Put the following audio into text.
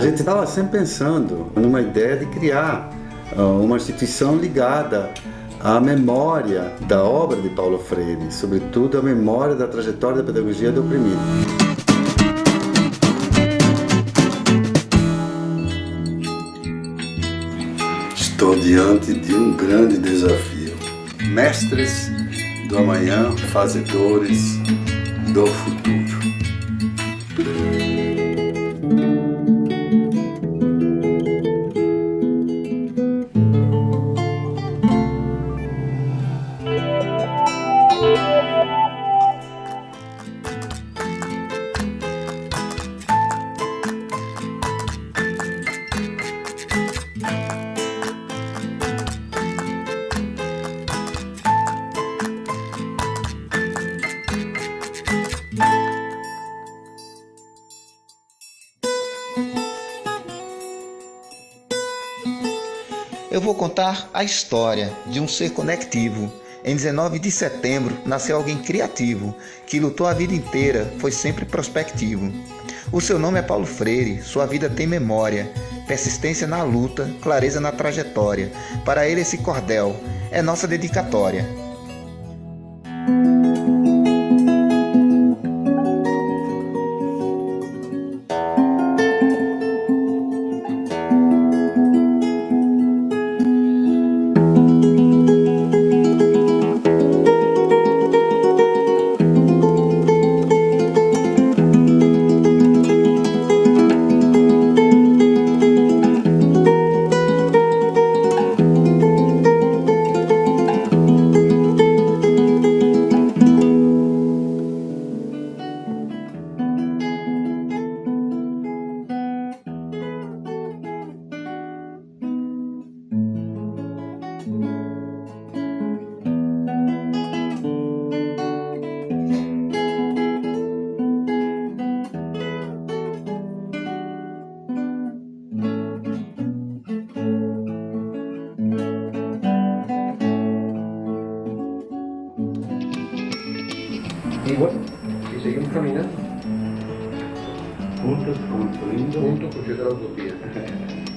gente estava sempre pensando numa ideia de criar uh, uma instituição ligada à memória da obra de Paulo Freire, sobretudo a memória da trajetória da pedagogia do oprimido. Estou diante de um grande desafio. Mestres do amanhã, fazedores do futuro. Eu vou contar a história de um ser conectivo. Em 19 de setembro nasceu alguém criativo, que lutou a vida inteira, foi sempre prospectivo. O seu nome é Paulo Freire, sua vida tem memória, persistência na luta, clareza na trajetória. Para ele esse cordel é nossa dedicatória. Y bueno, y seguimos caminando. Juntos construyendo. Juntos construyendo la utopía.